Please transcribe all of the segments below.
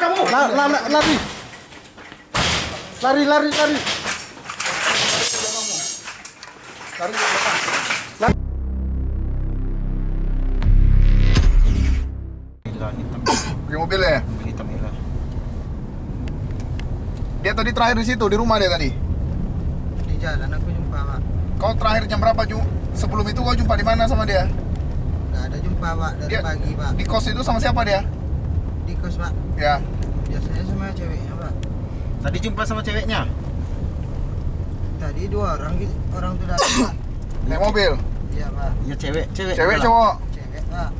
kamu. La, la, la, lari. Lari, lari, lari. Tarik ke belakang. Pakai mobil ya? hitam hilang. Dia tadi terakhir di situ, di rumah dia tadi. Di jalan aku jumpa pak. Kau terakhir jam berapa, Ju? Sebelum itu kau jumpa di mana sama dia? Gak ada jumpa pak dari Dia- pagi pak. Di kos itu sama siapa dia? Di kos pak. Ya. Biasanya sama ceweknya pak. Tadi jumpa sama ceweknya. Tadi dua orang gitu, orang tuh datang pak. Naik mobil. Iya pak. Ya cewek, cewek. Cewek cowok. Cewek pak.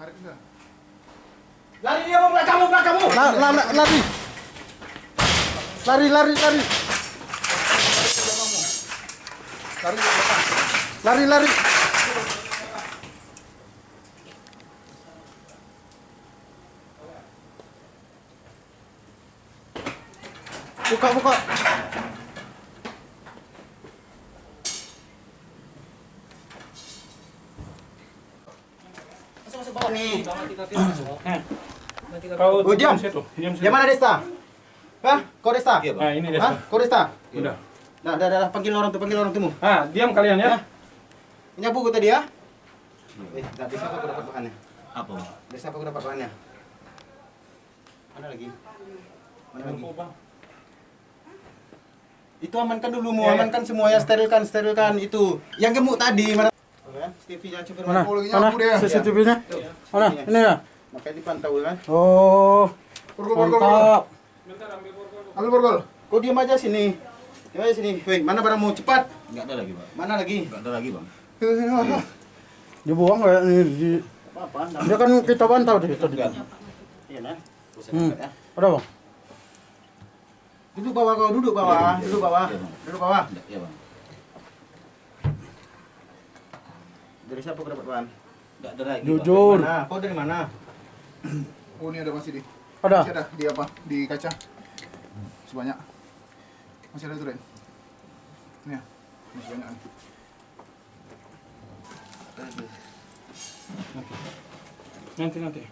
Tarik enggak? Lari dia mau kamu, kamu. La, la, la, lari. Lari, lari, lari. Tarik ke belakang. Lari, lari. Buka, buka. Nih. Kau Oh, diam. Diam situ. Di mana Desta? Hah? Kau Desta? Iya, Bang. Ah, ini dia. Hah? Kau Desta? Udah. Nah, dah, dah, dah, panggil orang tuh, panggil orang tuh. Ah, diam kalian ya. Ini apa gua tadi ya? Eh, tak bisa aku dapat bahannya? Apa? Bang? Desa apa aku dapat bahannya? Mana lagi? Mana lagi? Itu amankan dulu, mau Ya, ya. amankan semua ya, sterilkan, sterilkan itu. Yang gemuk tadi mana? Mana? Mana? CCTV-nya? Mana? Ini ya? Makanya dipantau kan. Oh, Borgol, borgol, borgol. mantap. Ambil borgol. Kau diam aja sini. Diam aja sini. Woi, mana barangmu? Cepat. Enggak ada lagi, Bang. Mana lagi? Enggak ada lagi, Bang. Dibuang kayak ini. Di... Apa-apa? Dia kan kita pantau di tadi. Iya, nah. Hmm. Ya. Ada bang? Duduk bawah kau, duduk bawah, Iya, duduk bawah. iya, Bang. Duduk bawah. Enggak, ya, Bang. Dari siapa kau dapat bahan? Enggak ada lagi. Jujur. Mana? Kau dari mana? Oh, ini ada masih di. Ada. Masih ada di apa? Di kaca. Sebanyak. Masih ada Ren. Ini ya. Masih banyak. Nanti nanti.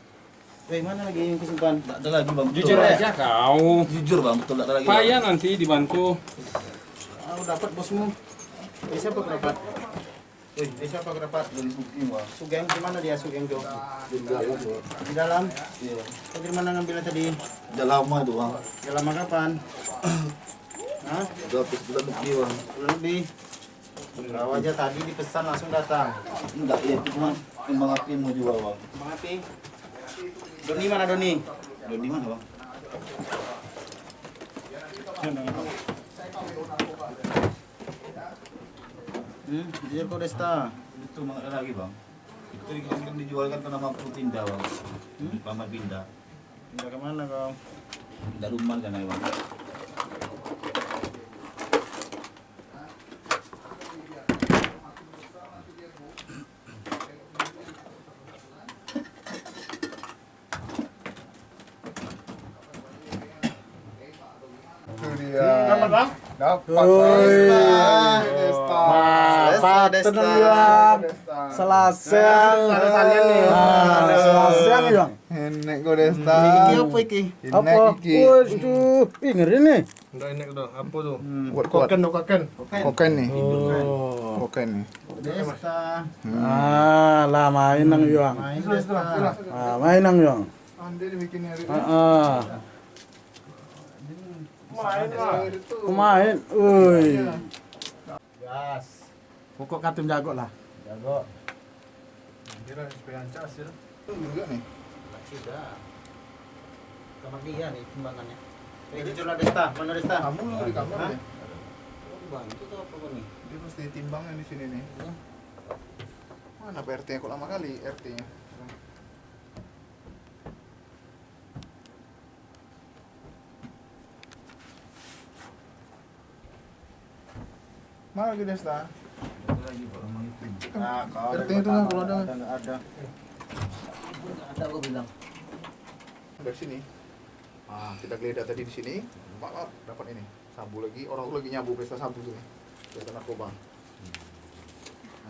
Woi, mana lagi yang kesimpan? Enggak ada lagi, Bang. Betul. Jujur aja kau. Jujur, Bang. Betul enggak ada lagi. Payah nanti dibantu. Udah dapat bosmu. Dari siapa kau dapat? Dari siapa kau dapat? Dari Sugeng, Bang. Sugeng, di mana dia Sugeng tuh? Di dalam. Di dalam. Iya. Kau dari mana ngambilnya tadi? Udah lama itu, Bang. Udah lama kapan? Hah? Udah bulan lebih. Bulan lebih. Kau aja tadi dipesan langsung datang. Enggak, ya itu cuma kembang api mau jual, Bang. Bang Api. Doni mana Doni? Di mana, Bang? Hmm, jujur kau Desta. Itu ada lagi, Bang. Itu kan dijualkan ke nama aku pindah, Bang. Hmm? Paman pindah. Pindah ke mana kau? Pindah rumah kan, Bang. Itu dia. Dapat? Dapat. Tenang. Ada salian nih. Ah, selasang ya bang. Enek go Desta. Apa iki? Apa? Enek iki. Woi, itu. Ih, ngeri nih. Udah ini udah apa tuh? Kuat kuat. Koken tuh koken. Koken nih. Oh. Koken nih. Desta. Ah, lah main nang yang. Main Desta. Ah, main nang yang. Ande dibikin hari Ah, ah. Pemain. Woi. Gas. Pokok katim jago lah. Jago. Kira supaya cas ya. juga nih. Tidak. Kamar dia nih timbangannya. Kayak lah Desta, mana Desta? Kamu lu di kamar ya? Bantu tuh apa nih? Dia pasti timbangnya di sini nih. Mana PRT nya kok lama kali RT Mana lagi Desta? lagi itu. Nah, kalau itu nggak kalau ada. ada ada. Ada gua bilang. Dari sini. Ah, kita geledah tadi di sini. Pak, pak, dapat ini. Sabu lagi. Orang tuh lagi nyabu pesta sabu sini. Pesta narkoba.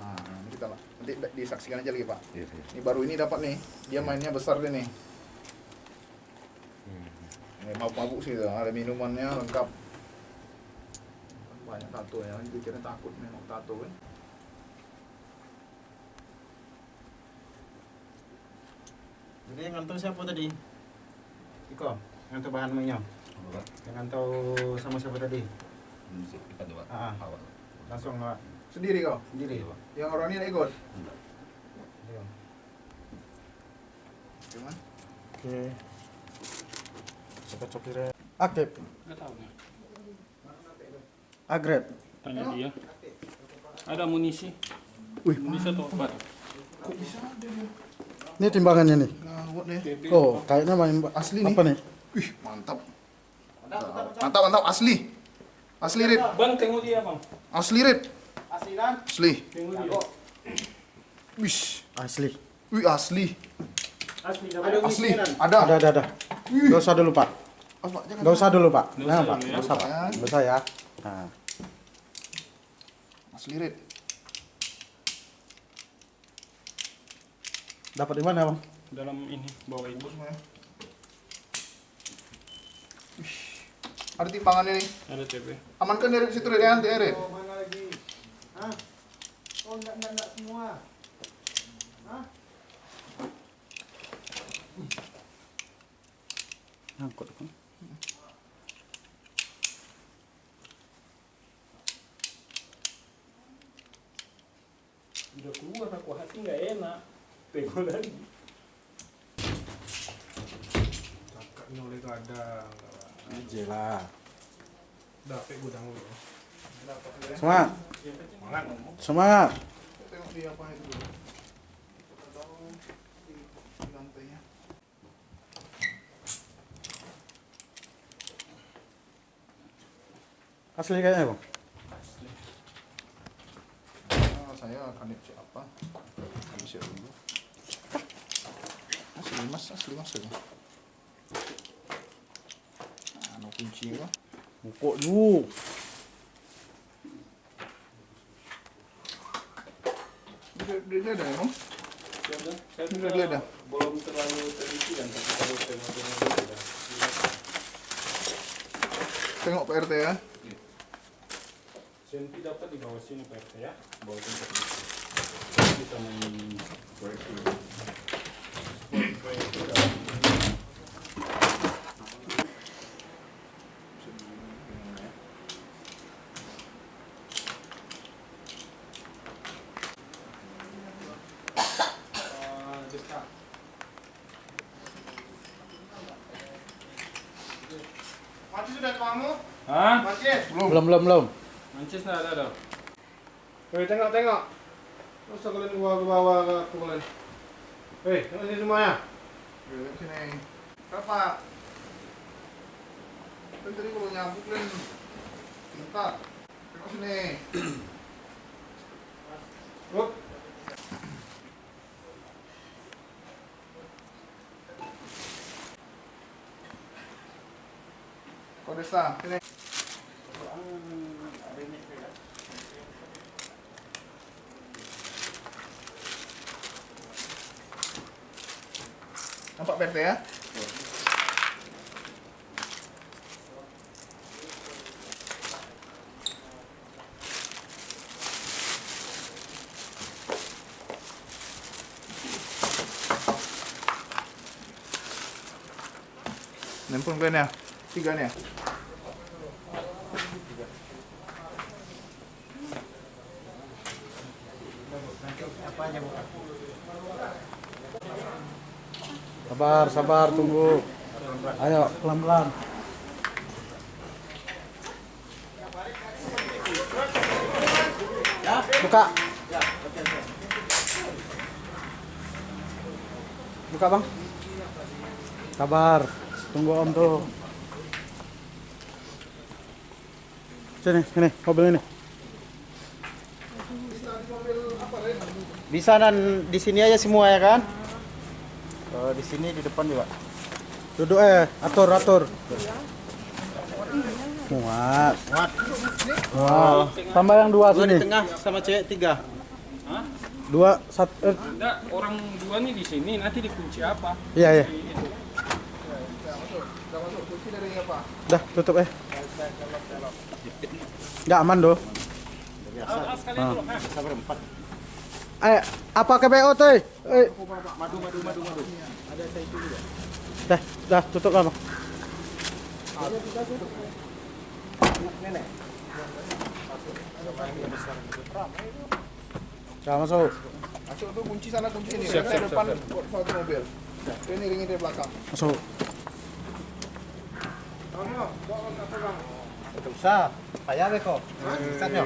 Nah, nanti kita nanti disaksikan aja lagi Pak. Iya, iya. Ini baru ini dapat nih. Dia mainnya besar deh nih. Ini mabuk-mabuk sih, tuh. ada minumannya lengkap. Banyak tato ya, itu kira takut memang tato kan. Jadi yang ngantau siapa tadi? Iko, ngantau bahan Pak? Yang ngantau sama siapa tadi? Kita coba. Ah. Awal. Langsung nggak Sendiri kau. sendiri. Pak. Yang orang ini ikut. Enggak. Iya. Gimana? Oke. Cepat copire. Aktif. Nggak tahu nih. Agret. Tanya dia. Ada amunisi. Wih, Amunisi atau obat? Kok bisa ada ini timbangannya nih. Gawat deh. TB. Oh, kayaknya main Asli nih. apa nih? Wih, mantap. Mantap, mantap, asli. Asli Rit. Bang, tengok dia bang. Asli Rit. Asli kan? Asli. Tengok dia. Wih. Asli. Wih, asli. Asli. Ada Asli. Ada. Ada, ada, ada. Gak usah dulu, Pak. Gak usah dulu, Pak. Nah, usah Pak. ya. Gak usah, Pak. Gak usah ya. Nah, Asli Rit. dapat di mana, Bang? Dalam ini, bawah itu. Semua ya. Wih. Ada timbangannya nih. Ada TB. Amankan dari situ ya, nanti ya, Rit. Oh, mana lagi? Hah? Oh, enggak, enggak, enggak semua. Hah? Ngangkut, Bang. Udah keluar aku hati nggak enak. Tengok lagi. Kakaknya oleh kadang. Aja lah. Dapat gudang dulu. Semangat. Semangat. Semangat. Tengok dia apa itu dulu. Kita tahu di di lantainya. Asli kayaknya, Bang. Ah, saya akan cek apa? Kami cek dulu. Asli mas, asli mas. Nah, no kunci kok. Bukuk dulu. Dia ada emang. Saya saya Ini juga udah geledah. belum terlalu teliti kan, tapi kalau tengok-tengok dia udah. Tengok PRT ya. Senti dapat di bawah sini Pak RT ya. Bawah sini. Bisa main. Mati sudah kamu? Hah? Mati. Belum, belum, belum. Mancis nggak ada dah. Hei, tengok, tengok. Masa kalian bawa ke bawah ke aku kalian? Hei, tengok sini semuanya. Lihat sini. Berapa? Kan tadi kalau nyabuk kan minta. Tengok sini. Up. Kau Desta, sini. Nampak PRT ya? Nempel kalian ya? Tiga nih ya? Sabar, sabar, tunggu. Ayo, pelan-pelan. Buka. Buka, Bang. Sabar. Tunggu Om tuh. Sini, sini, mobil ini. Bisa dan di sini aja semua ya kan? Oh, di sini di depan juga. Duduk eh, atur, atur. Muat. Muat. Muat. Tambah yang dua Dua sini. di tengah sama cewek tiga. Dua, satu. Eh, Enggak, orang dua nih di sini nanti dikunci apa? iya, iya. Di itu. Udah masuk kunci dari apa? Dah, tutup eh. Nggak aman doh. Ah, ah, sekalian dulu. ah. Bisa berempat. Eh, apa KPO tuh? Eh, Madu, madu, madu, madu. dah, dah, tutup lah bang. Jangan masuk. Masuk tuh kunci sana kunci ini. Siap, siap, depan satu mobil. Ini ringin dari belakang. Masuk. Tidak usah. Payah beko. Bisa nyo.